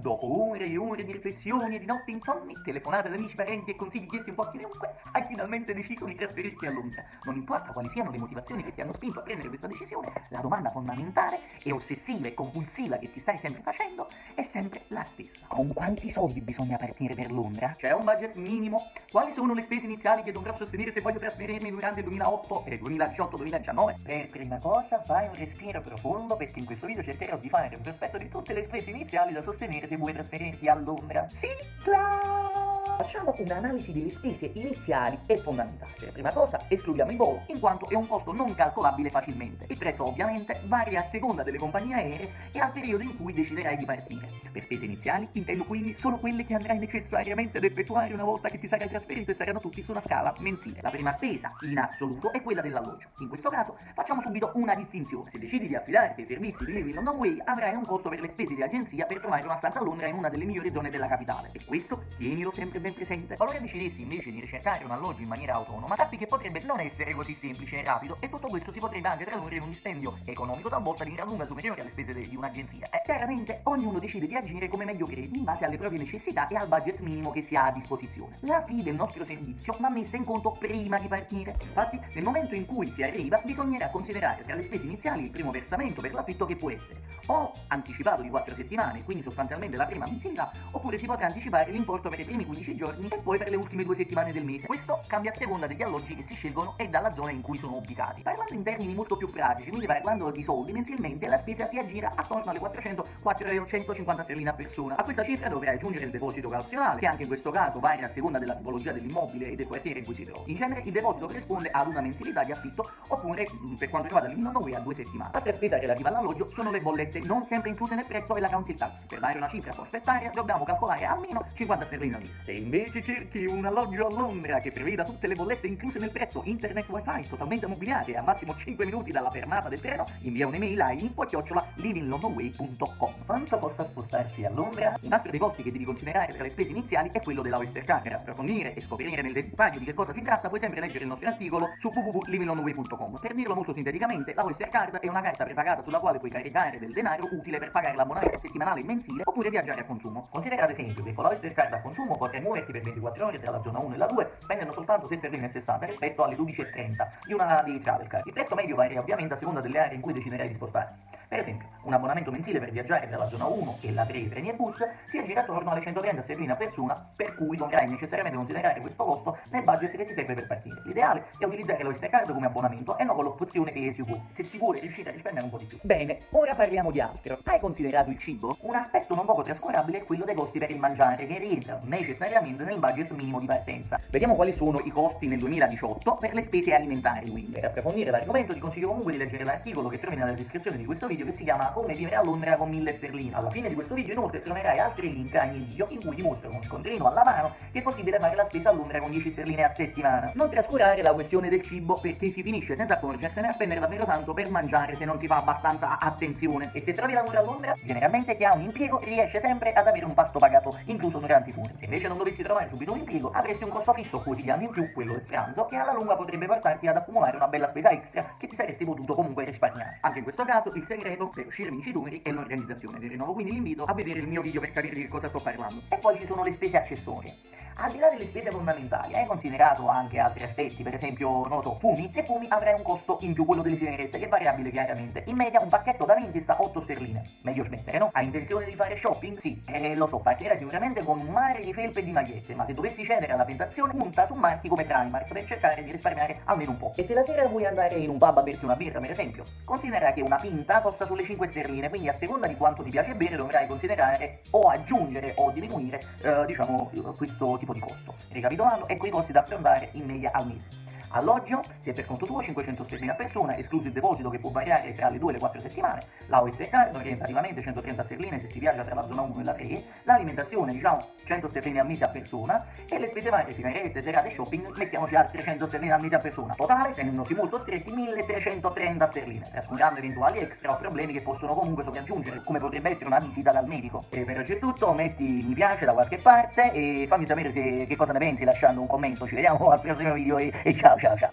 Dopo ore e ore di riflessioni e di notti insonni, telefonate ad amici, parenti e consigli chiesti un po' a chiunque, hai finalmente deciso di trasferirti a Londra. Non importa quali siano le motivazioni che ti hanno spinto a prendere questa decisione, la domanda fondamentale e ossessiva e compulsiva che ti stai sempre facendo è sempre la stessa. Con quanti soldi bisogna partire per Londra? C'è un budget minimo? Quali sono le spese iniziali che dovrò sostenere se voglio trasferirmi durante il 2008 e 2018-2019? Per prima cosa fai un respiro profondo perché in questo video cercherò di fare un prospetto di tutte le spese iniziali da sostenere se vuoi trasferirti a Londra. Sigla! Facciamo un'analisi delle spese iniziali e fondamentali. Per prima cosa escludiamo il volo, in quanto è un costo non calcolabile facilmente. Il prezzo ovviamente varia a seconda delle compagnie aeree e al periodo in cui deciderai di partire. Per spese iniziali intendo quindi solo quelle che andrai necessariamente ad effettuare una volta che ti sarai trasferito e saranno tutti su una scala mensile. La prima spesa, in assoluto, è quella dell'alloggio. In questo caso facciamo subito una distinzione. Se decidi di affidarti ai servizi di Living London Way, avrai un costo per le spese di agenzia per trovare una stanza a Londra in una delle migliori zone della capitale. E questo tienilo sempre ben presente. Qualora decidessi invece di ricercare un alloggio in maniera autonoma, sappi che potrebbe non essere così semplice e rapido e tutto questo si potrebbe anche tradurre in un dispendio economico talvolta di gran lunga superiore alle spese di un'agenzia. E chiaramente ognuno decide di agire come meglio crede in base alle proprie necessità e al budget minimo che si ha a disposizione. La fee del nostro servizio va messa in conto prima di partire. Infatti, nel momento in cui si arriva, bisognerà considerare tra le spese iniziali il primo versamento per l'affitto che può essere o anticipato di 4 settimane, quindi sostanzialmente la prima mensilità, oppure si potrà anticipare l'importo per i primi 15 giorni e poi per le ultime due settimane del mese. Questo cambia a seconda degli alloggi che si scelgono e dalla zona in cui sono ubicati. Parlando in termini molto più pratici, quindi parlando di soldi, mensilmente la spesa si aggira attorno alle 400 450 sterline a persona. A questa cifra dovrai aggiungere il deposito cauzionale, che anche in questo caso varia a seconda della tipologia dell'immobile e del quartiere in cui si trova. In genere il deposito corrisponde ad una mensilità di affitto oppure, per quanto riguarda l'Illinois a due settimane. Altra spesa relativa all'alloggio sono le bollette, non sempre incluse nel prezzo e la council tax. Per dare una cifra forfettaria dobbiamo calcolare almeno 50 sterline al mese. Se invece cerchi un alloggio a Londra che preveda tutte le bollette incluse nel prezzo, internet wifi totalmente mobiliare a massimo 5 minuti dalla fermata del treno, invia un'email a info-livinglondonway.com. Quanto costa spostarsi a Londra? Un altro dei costi che devi considerare tra le spese iniziali è quello della Oyster Card. Per approfondire e scoprire nel dettaglio di che cosa si tratta, puoi sempre leggere il nostro articolo su www.livinglondonway.com. Per dirlo molto sinteticamente, la Oyster Card è una carta prepagata sulla quale puoi caricare del denaro utile per pagare l'abbonamento settimanale e mensile oppure viaggiare a consumo. Considera ad esempio che con la Oyster Card a consumo potrai muoverti per 24 ore tra la zona 1 e la 2 spendendo soltanto 6 sterline e 60 rispetto alle 12,30 di una di Travel Card. Il prezzo medio varia ovviamente a seconda delle aree in cui deciderai di spostarti. Per esempio, un abbonamento mensile per viaggiare tra la zona 1 e la 3 treni e bus si aggira attorno alle 130 sterline a persona, per cui dovrai necessariamente considerare questo costo nel budget che ti serve per partire. L'ideale è utilizzare l'Oyster Card come abbonamento e non con l'opzione che si può, se si vuole riuscire a rispendere un po' di più. Bene, ora parliamo di altro. Hai considerato il cibo? Un aspetto non poco trascurabile è quello dei costi per il mangiare, che rientrano necessariamente nel budget minimo di partenza. Vediamo quali sono i costi nel 2018 per le spese alimentari, quindi. Per approfondire l'argomento ti consiglio comunque di leggere l'articolo che trovi nella descrizione di questo video che si chiama Come vivere a Londra con 1000 sterline. Alla fine di questo video inoltre troverai altri link ai miei video in cui ti mostro con scontrino alla mano che è possibile fare la spesa a Londra con 10 sterline a settimana. Non trascurare la questione del cibo perché si finisce senza accorgersene a spendere davvero tanto per mangiare se non si fa abbastanza attenzione. E se trovi lavoro a Londra, generalmente chi ha un impiego riesce sempre ad avere un pasto pagato incluso durante i turni. Se invece non dovessi trovare subito un impiego, avresti un costo fisso quotidiano in più, quello del pranzo, che alla lunga potrebbe portarti ad accumulare una bella spesa extra che ti saresti potuto comunque risparmiare. Anche in questo caso il segreto per uscire vincitori è l'organizzazione. Vi rinnovo quindi l'invito a vedere il mio video per capire di cosa sto parlando. E poi ci sono le spese accessorie. Al di là delle spese fondamentali, hai considerato anche altri aspetti, per esempio, non lo so, fumi? Se fumi avrai un costo in più, quello delle sigarette, che è variabile chiaramente. In media un pacchetto da 20 sta 8 sterline. Meglio smettere, no? Hai intenzione di fare shopping? Sì, eh, lo so, partirai sicuramente con un mare di felpe e di magliette, ma se dovessi cedere alla tentazione, punta su marchi come Primark per cercare di risparmiare almeno un po'. E se la sera vuoi andare in un pub a berti una birra, per esempio, considera che una pinta costa sulle 5 sterline, quindi a seconda di quanto ti piace bere dovrai considerare o aggiungere o diminuire, eh, diciamo, questo tipo di costo. Ricapitolando, ecco i costi da affrontare in media al mese. Alloggio, se per conto tuo 500 sterline a persona, escluso il deposito che può variare tra le 2 e le 4 settimane, la Card orientativamente 130 sterline se si viaggia tra la zona 1 e la 3, l'alimentazione diciamo 100 sterline al mese a persona e le spese varie, sigarette, serate, shopping, mettiamoci altre 100 sterline al mese a persona. Totale, tenendosi molto stretti, 1330 sterline, trascurando eventuali extra o problemi che possono comunque sopraggiungere, come potrebbe essere una visita dal medico. E per oggi è tutto, metti mi piace da qualche parte e fammi sapere se, che cosa ne pensi lasciando un commento. Ci vediamo al prossimo video e, e ciao ciao ciao.